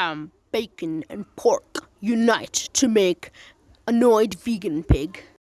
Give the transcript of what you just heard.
ham, bacon, and pork unite to make Annoyed Vegan Pig.